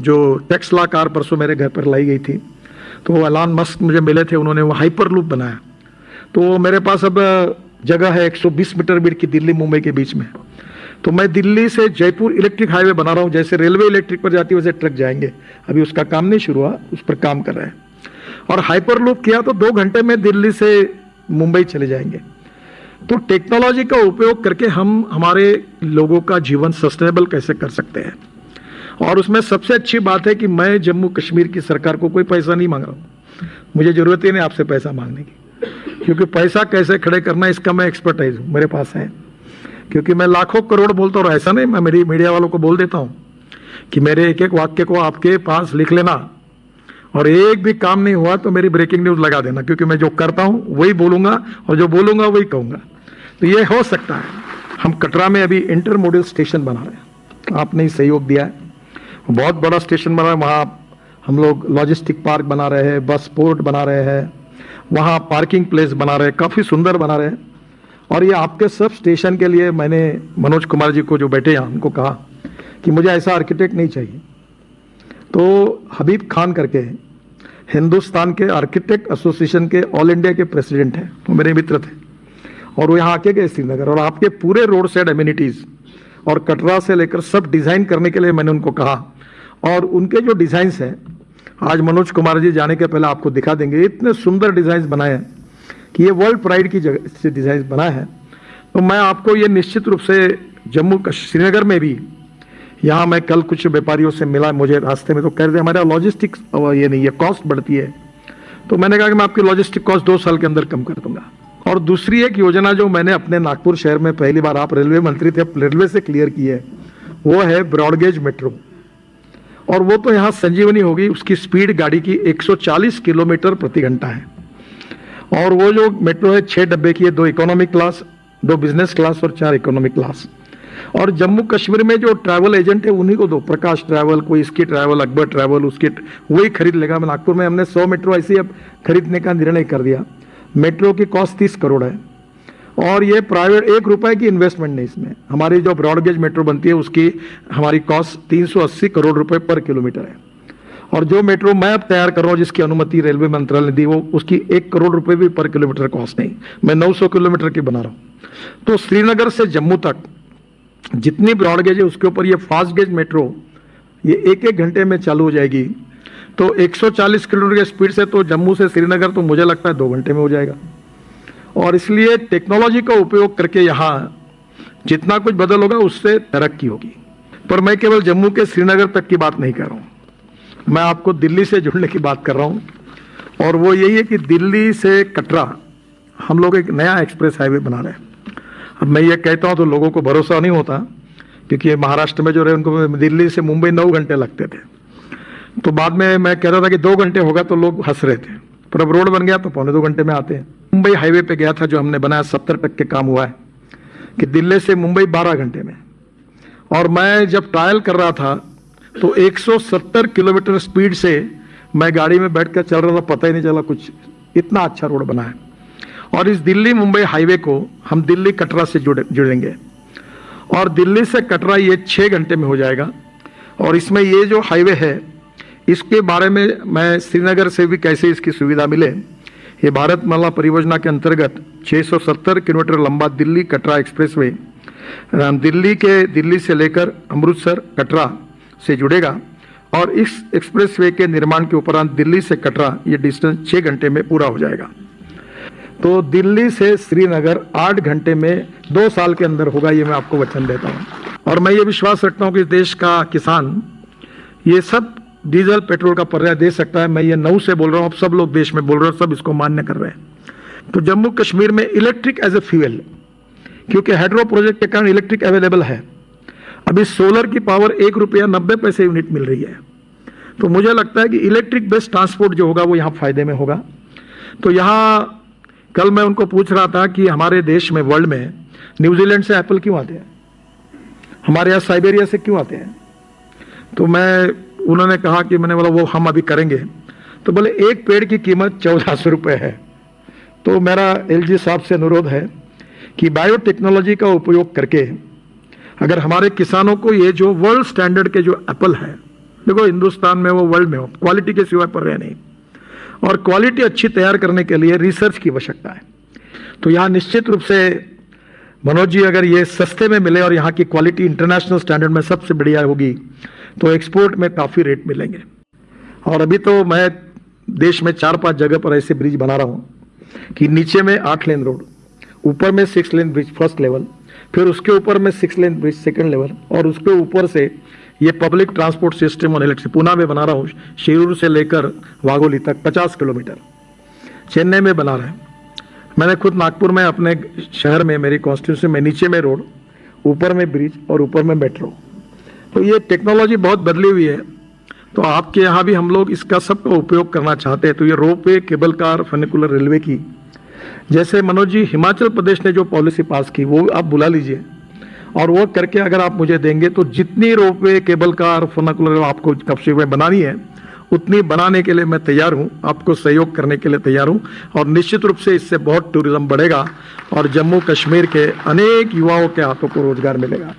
जो टेक्सला कार परसों मेरे घर पर लाई गई थी तो वो अलान मस्क मुझे मिले थे, उन्होंने वो हाइपर लूप बनाया। तो मेरे पास अब जगह है 120 मीटर बीट की दिल्ली, मुंबई के बीच में। तो मैं दिल्ली से जयपुर इलेक्ट्रिक हाईवे बना रहा हूँ, जैसे रेलवे इलेक्ट्रिक पर जाती है, वैसे ट्रक जाएँगे। अभी उसका काम नहीं शुरू हुआ, उस पर काम कर रहे हैं। और हाइपर लूप किया तो दो घंटे में दिल्ली से मुंबई चले जाएँगे। तो टेक्नोलॉजी का उपयोग करके हम हमारे लोगों का जीवन सस्टेनेबल कैसे कर सकते हैं? और उसमें सबसे अच्छी बात है कि मैं जम्मू कश्मीर की सरकार को कोई पैसा नहीं मांग रहा हूँ। मुझे ज़रूरत ही नहीं आपसे पैसा मांगने की। क्योंकि पैसा कैसे खड़े करना इसका मैं एक्सपर्टाइज हूँ, मेरे पास है। क्योंकि मैं लाखों करोड़ बोलता हूँ ऐसा नहीं, मैं मेरी मीडिया वालों को बोल देता हूँ कि मेरे एक एक वाक्य को आपके पास लिख लेना। और एक भी काम नहीं हुआ तो मेरी ब्रेकिंग न्यूज़ लगा देना, क्योंकि मैं जो करता हूँ, वही बोलूँगा और जो बोलूँगा, वही कहूँगा। तो ये हो सकता है। हम कटरा में अभी इंटर मॉडल स्टेशन बना रहे हैं। आपने सहयोग दिया है। बहुत बड़ा स्टेशन बना है, वहाँ हम लोग लॉजिस्टिक पार्क बना रहे हैं बस पोर्ट बना रहे हैं, वहाँ पार्किंग प्लेस बना रहे हैं, काफ़ी सुंदर बना रहे हैं। और ये आपके सब स्टेशन के लिए मैंने मनोज कुमार जी को जो बैठे हैं उनको कहा कि मुझे ऐसा आर्किटेक्ट नहीं चाहिए। तो हबीब खान करके हिंदुस्तान के आर्किटेक्ट एसोसिएशन के ऑल इंडिया के प्रेसिडेंट हैं, वो मेरे मित्र थे। और वो यहाँ आके गए श्रीनगर, और आपके पूरे रोड साइड एम्यूनिटीज़ और कटरा से लेकर सब डिज़ाइन करने के लिए मैंने उनको कहा और उनके जो डिज़ाइंस हैं, आज मनोज कुमार जी जाने के पहले आपको दिखा देंगे, इतने सुंदर डिज़ाइन बनाए हैं कि ये वर्ल्ड प्राइड की जगह से डिज़ाइन बनाए हैं। तो मैं आपको ये निश्चित रूप से जम्मू श्रीनगर में भी, यहाँ मैं कल कुछ व्यापारियों से मिला, मुझे रास्ते में तो कह रहे थे हमारा लॉजिस्टिक्स ये नहीं है कॉस्ट बढ़ती है। तो मैंने कहा कि मैं आपकी लॉजिस्टिक कॉस्ट दो साल के अंदर कम कर दूँगा। और दूसरी एक योजना जो मैंने अपने नागपुर शहर में पहली बार आप रेलवे मंत्री थे, रेलवे से क्लियर की है, वो है ब्रॉडगेज मेट्रो और वो तो यहाँ संजीवनी होगी, उसकी स्पीड गाड़ी की 140 किलोमीटर प्रति घंटा है। और वो जो मेट्रो है छः डब्बे की है, दो इकोनॉमिक क्लास दो बिज़नेस क्लास और चार इकोनॉमिक क्लास और जम्मू कश्मीर में जो ट्रैवल एजेंट है, उन्हीं को दो, प्रकाश ट्रैवल कोई इसकी ट्रैवल अकबर ट्रैवल उसकी वही खरीद लेगा। नागपुर में हमने सौ मेट्रो ऐसी अब खरीदने का निर्णय कर दिया। मेट्रो की कॉस्ट तीस करोड़ है। और ये प्राइवेट एक रुपए की इन्वेस्टमेंट नहीं इसमें। हमारी जो ब्रॉडगेज मेट्रो बनती है, उसकी हमारी कॉस्ट 380 करोड़ रुपए पर किलोमीटर है। और जो मेट्रो मैं अब तैयार कर रहा हूँ, जिसकी अनुमति रेलवे मंत्रालय ने दी, वो उसकी एक करोड़ रुपए भी पर किलोमीटर कॉस्ट नहीं। मैं 900 किलोमीटर की बना रहा हूँ। तो श्रीनगर से जम्मू तक जितनी ब्रॉडगेज है, उसके ऊपर ये फास्ट गेज मेट्रो ये एक एक घंटे में चालू हो जाएगी। तो 140 किलोमीटर की स्पीड से तो जम्मू से श्रीनगर तो मुझे लगता है दो घंटे में हो जाएगा। और इसलिए टेक्नोलॉजी का उपयोग करके यहाँ जितना कुछ बदल होगा उससे तरक्की होगी। पर मैं केवल जम्मू के श्रीनगर तक की बात नहीं कर रहा हूँ। मैं आपको दिल्ली से जुड़ने की बात कर रहा हूँ। और वो यही है कि दिल्ली से कटरा, हम लोग एक नया एक्सप्रेस हाईवे बना रहे हैं। अब मैं ये कहता हूँ तो लोगों को भरोसा नहीं होता, क्योंकि महाराष्ट्र में जो रहे, उनको दिल्ली से मुंबई नौ घंटे लगते थे। तो बाद में मैं कह रहा था कि दो घंटे होगा तो लोग हंस रहे थे। पर अब रोड बन गया तो पौने दो घंटे में आते हैं। मुंबई हाईवे पे गया था जो हमने बनाया, सत्तर तक के काम हुआ है, कि दिल्ली से मुंबई बारह घंटे में। और मैं जब ट्रायल कर रहा था तो 170 किलोमीटर स्पीड से मैं गाड़ी में बैठ चल रहा था, पता ही नहीं चला कुछ इतना अच्छा रोड बना है। और इस दिल्ली मुंबई हाईवे को हम दिल्ली कटरा से जुड़े, जुड़ेंगे। और दिल्ली से कटरा ये छः घंटे में हो जाएगा। और इसमें ये जो हाईवे है, इसके बारे में मैं श्रीनगर से भी कैसे इसकी सुविधा मिले ये भारत माला परियोजना के अंतर्गत 670 किलोमीटर लंबा दिल्ली कटरा एक्सप्रेसवे दिल्ली के दिल्ली से लेकर अमृतसर कटरा से जुड़ेगा और इस एक्सप्रेसवे के निर्माण के उपरांत दिल्ली से कटरा ये डिस्टेंस छः घंटे में पूरा हो जाएगा। तो दिल्ली से श्रीनगर आठ घंटे में दो साल के अंदर होगा ये मैं आपको वचन देता हूँ। और मैं ये विश्वास रखता हूँ कि देश का किसान, ये सब डीजल, पेट्रोल का पर्याय दे सकता है। मैं ये नौ से बोल रहा हूँ, अब सब लोग देश में बोल रहे हैं, सब इसको मान्य कर रहे हैं। तो जम्मू कश्मीर में इलेक्ट्रिक एज ए फ्यूल क्योंकि हाइड्रो प्रोजेक्ट के कारण इलेक्ट्रिक अवेलेबल है। अभी सोलर की पावर एक रुपया नब्बे पैसे यूनिट मिल रही है। तो मुझे लगता है कि इलेक्ट्रिक बेस्ड ट्रांसपोर्ट जो होगा, वो यहाँ फ़ायदे में होगा। तो यहाँ कल मैं उनको पूछ रहा था कि हमारे देश में वर्ल्ड में न्यूजीलैंड से एप्पल क्यों आते हैं? हमारे यहाँ साइबेरिया से क्यों आते हैं? तो मैं उन्होंने कहा कि मैंने बोला, वो हम अभी करेंगे। तो बोले, एक पेड़ की कीमत चौदह सौ रुपये है। तो मेरा एलजी साहब से अनुरोध है कि बायोटेक्नोलॉजी का उपयोग करके अगर हमारे किसानों को ये जो वर्ल्ड स्टैंडर्ड के जो एप्पल है, देखो हिंदुस्तान में वो वर्ल्ड में हो, क्वालिटी के सिवा पर रहे नहीं, और क्वालिटी अच्छी तैयार करने के लिए रिसर्च की आवश्यकता है तो यहाँ निश्चित रूप से मनोज जी, अगर ये सस्ते में मिले और यहाँ की क्वालिटी इंटरनेशनल स्टैंडर्ड में सबसे बढ़िया होगी तो एक्सपोर्ट में काफ़ी रेट मिलेंगे। और अभी तो मैं देश में चार पाँच जगह पर ऐसे ब्रिज बना रहा हूँ कि नीचे में आठ लेन रोड ऊपर में six lane bridge first level फिर उसके ऊपर में six lane bridge second level और उसके ऊपर से ये पब्लिक ट्रांसपोर्ट सिस्टम और इलेक्ट्रिक पुणे में बना रहा हूँ, शिरूर से लेकर वागोली तक 50 किलोमीटर। चेन्नई में बना रहे हैं। मैंने खुद नागपुर में अपने शहर में, मेरी कॉन्स्टिट्यूंसी में, नीचे में रोड, ऊपर में ब्रिज और ऊपर में मेट्रो तो ये टेक्नोलॉजी बहुत बदली हुई है। तो आपके यहाँ भी हम लोग इसका सबका उपयोग करना चाहते हैं। तो ये ropeway cable car funicular railway की। जैसे मनोज जी, हिमाचल प्रदेश ने जो पॉलिसी पास की, वो आप बुला लीजिए। और वो करके अगर आप मुझे देंगे तो जितनी रोप वे केबल कार फनाकुलर आपको कब्जे में बनानी है उतनी बनाने के लिए मैं तैयार हूँ, आपको सहयोग करने के लिए तैयार हूँ और निश्चित रूप से इससे बहुत टूरिज़्म बढ़ेगा और जम्मू कश्मीर के अनेक युवाओं के हाथों को रोज़गार मिलेगा।